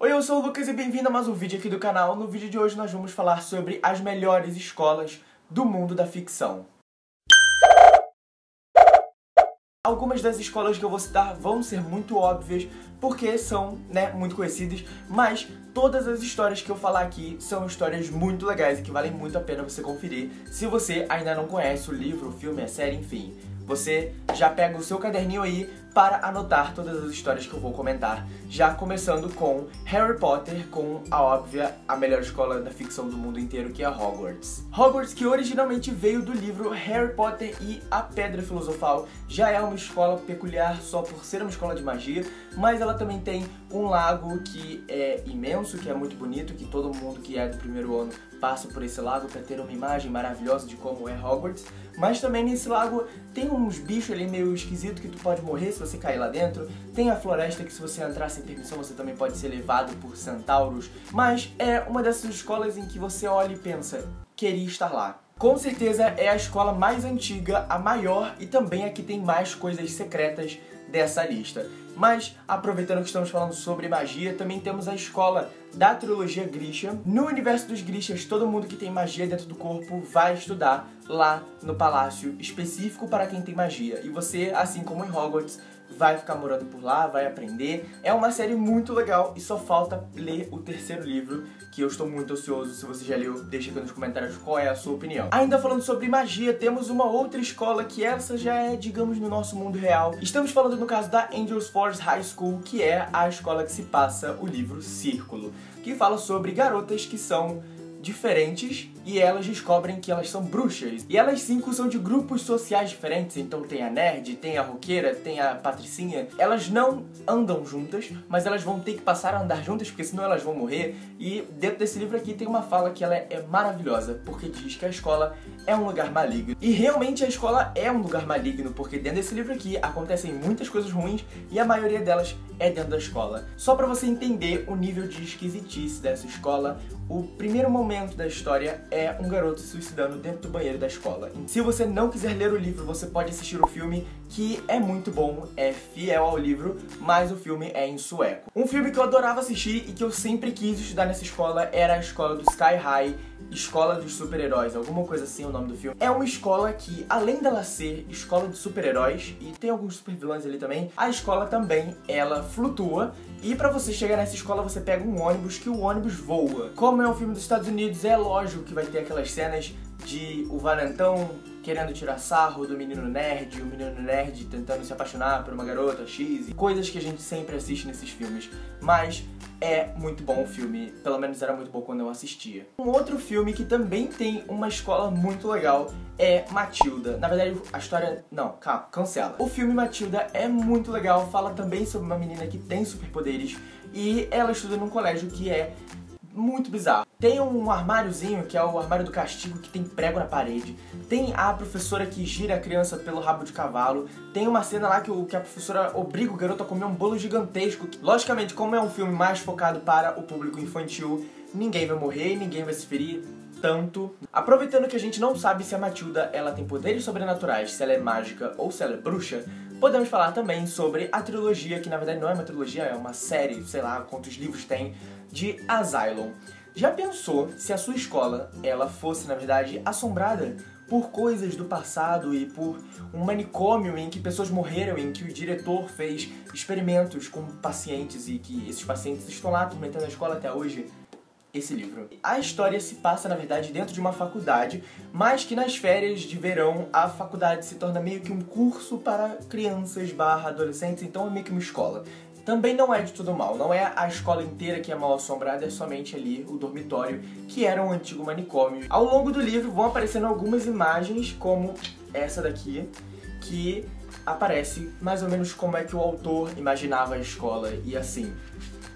Oi, eu sou o Lucas e bem-vindo a mais um vídeo aqui do canal. No vídeo de hoje nós vamos falar sobre as melhores escolas do mundo da ficção. Algumas das escolas que eu vou citar vão ser muito óbvias, porque são, né, muito conhecidas, mas todas as histórias que eu falar aqui são histórias muito legais e que valem muito a pena você conferir se você ainda não conhece o livro, o filme, a série, enfim. Você já pega o seu caderninho aí para anotar todas as histórias que eu vou comentar. Já começando com Harry Potter, com a óbvia, a melhor escola da ficção do mundo inteiro, que é Hogwarts. Hogwarts, que originalmente veio do livro Harry Potter e a Pedra Filosofal, já é uma escola peculiar só por ser uma escola de magia, mas ela também tem um lago que é imenso, que é muito bonito, que todo mundo que é do primeiro ano passa por esse lago para ter uma imagem maravilhosa de como é Hogwarts. Mas também nesse lago tem uns bichos ali meio esquisitos que tu pode morrer se você cair lá dentro. Tem a floresta que se você entrar sem permissão você também pode ser levado por centauros. Mas é uma dessas escolas em que você olha e pensa, queria estar lá. Com certeza é a escola mais antiga, a maior e também a que tem mais coisas secretas dessa lista. Mas, aproveitando que estamos falando sobre magia, também temos a escola da trilogia Grisha. No universo dos Grishas, todo mundo que tem magia dentro do corpo vai estudar lá no palácio específico para quem tem magia. E você, assim como em Hogwarts, vai ficar morando por lá, vai aprender. É uma série muito legal e só falta ler o terceiro livro, que eu estou muito ansioso. Se você já leu, deixa aqui nos comentários qual é a sua opinião. Ainda falando sobre magia, temos uma outra escola que essa já é, digamos, no nosso mundo real. Estamos falando no caso da Angels Force High School, que é a escola que se passa o livro Círculo, que fala sobre garotas que são diferentes e elas descobrem que elas são bruxas. E elas cinco são de grupos sociais diferentes, então tem a nerd, tem a roqueira, tem a patricinha. Elas não andam juntas, mas elas vão ter que passar a andar juntas, porque senão elas vão morrer. E dentro desse livro aqui tem uma fala que ela é maravilhosa, porque diz que a escola é um lugar maligno. E realmente a escola é um lugar maligno, porque dentro desse livro aqui acontecem muitas coisas ruins e a maioria delas é dentro da escola. Só para você entender o nível de esquisitice dessa escola, o primeiro momento da história é um garoto se suicidando dentro do banheiro da escola. Se você não quiser ler o livro, você pode assistir o filme, que é muito bom, é fiel ao livro, mas o filme é em sueco. Um filme que eu adorava assistir e que eu sempre quis estudar nessa escola era a escola do Sky High, Escola dos Super-Heróis, alguma coisa assim é o nome do filme. É uma escola que, além dela ser escola de super-heróis, e tem alguns super-vilões ali também, a escola também, ela flutua, e para você chegar nessa escola você pega um ônibus que o ônibus voa. Como é um filme dos Estados Unidos, é lógico que vai ter aquelas cenas de o valentão querendo tirar sarro do menino nerd, o menino nerd tentando se apaixonar por uma garota X, coisas que a gente sempre assiste nesses filmes. Mas é muito bom o filme, pelo menos era muito bom quando eu assistia. Um outro filme que também tem uma escola muito legal é Matilda. Na verdade, a história... Não, calma, cancela. O filme Matilda é muito legal, fala também sobre uma menina que tem superpoderes e ela estuda num colégio que é muito bizarro. Tem um armáriozinho, que é o armário do castigo, que tem prego na parede. Tem a professora que gira a criança pelo rabo de cavalo. Tem uma cena lá que, o, que a professora obriga o garoto a comer um bolo gigantesco. Logicamente, como é um filme mais focado para o público infantil, ninguém vai morrer, ninguém vai se ferir tanto. Aproveitando que a gente não sabe se a Matilda ela tem poderes sobrenaturais, se ela é mágica ou se ela é bruxa, podemos falar também sobre a trilogia, que na verdade não é uma trilogia, é uma série, sei lá quantos livros tem, de Asylum. Já pensou se a sua escola ela fosse, na verdade, assombrada por coisas do passado e por um manicômio em que pessoas morreram, em que o diretor fez experimentos com pacientes e que esses pacientes estão lá atormentando a escola até hoje? Esse livro. A história se passa, na verdade, dentro de uma faculdade, mas que nas férias de verão a faculdade se torna meio que um curso para crianças barra adolescentes, então é meio que uma escola também não é de tudo mal. Não é a escola inteira que é mal assombrada, é somente ali o dormitório, que era um antigo manicômio. Ao longo do livro vão aparecendo algumas imagens, como essa daqui, que aparece mais ou menos como é que o autor imaginava a escola e assim.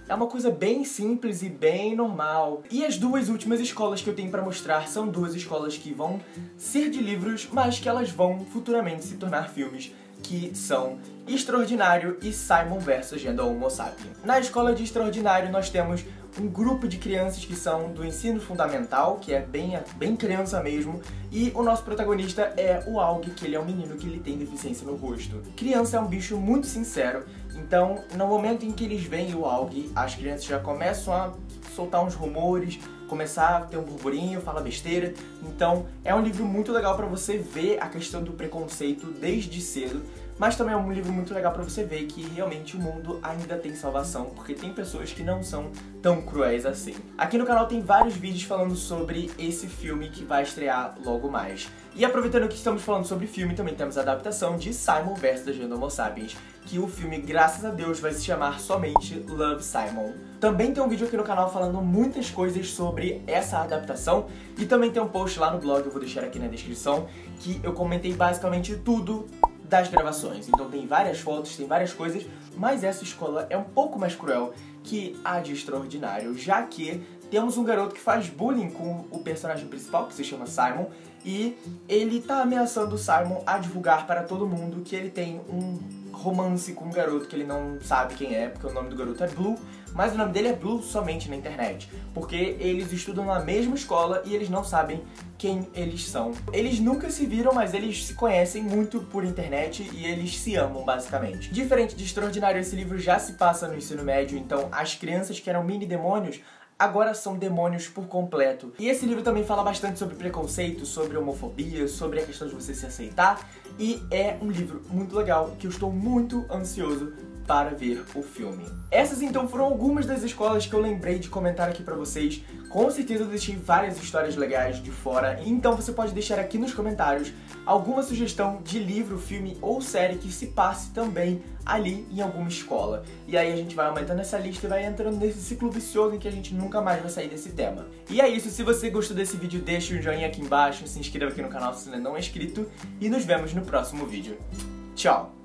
É uma coisa bem simples e bem normal. E as duas últimas escolas que eu tenho para mostrar são duas escolas que vão ser de livros, mas que elas vão futuramente se tornar filmes que são Extraordinário e Simon vs Genda Homo Sapiens. Na escola de Extraordinário nós temos um grupo de crianças que são do ensino fundamental, que é bem, bem criança mesmo, e o nosso protagonista é o Aug, que ele é um menino que ele tem deficiência no rosto. Criança é um bicho muito sincero, então no momento em que eles veem o Aug, as crianças já começam a soltar uns rumores, começar a ter um burburinho, falar besteira. Então é um livro muito legal para você ver a questão do preconceito desde cedo mas também é um livro muito legal para você ver que realmente o mundo ainda tem salvação, porque tem pessoas que não são tão cruéis assim. Aqui no canal tem vários vídeos falando sobre esse filme que vai estrear logo mais. E aproveitando que estamos falando sobre filme, também temos a adaptação de Simon vs. The Homo Sapiens, que o filme, graças a Deus, vai se chamar somente Love Simon. Também tem um vídeo aqui no canal falando muitas coisas sobre essa adaptação e também tem um post lá no blog, eu vou deixar aqui na descrição, que eu comentei basicamente tudo das gravações. Então tem várias fotos, tem várias coisas, mas essa escola é um pouco mais cruel que a de Extraordinário, já que temos um garoto que faz bullying com o personagem principal, que se chama Simon, e ele tá ameaçando o Simon a divulgar para todo mundo que ele tem um romance com um garoto que ele não sabe quem é, porque o nome do garoto é Blue, mas o nome dele é Blue somente na internet, porque eles estudam na mesma escola e eles não sabem quem eles são. Eles nunca se viram, mas eles se conhecem muito por internet e eles se amam, basicamente. Diferente de Extraordinário, esse livro já se passa no ensino médio, então as crianças que eram mini demônios agora são demônios por completo. E esse livro também fala bastante sobre preconceito, sobre homofobia, sobre a questão de você se aceitar. E é um livro muito legal que eu estou muito ansioso para ver o filme. Essas então foram algumas das escolas que eu lembrei de comentar aqui pra vocês. Com certeza eu deixei várias histórias legais de fora, então você pode deixar aqui nos comentários alguma sugestão de livro, filme ou série que se passe também ali em alguma escola. E aí a gente vai aumentando essa lista e vai entrando nesse ciclo vicioso em que a gente nunca mais vai sair desse tema. E é isso, se você gostou desse vídeo, deixa um joinha aqui embaixo, se inscreva aqui no canal se ainda não é inscrito e nos vemos no próximo vídeo. Tchau!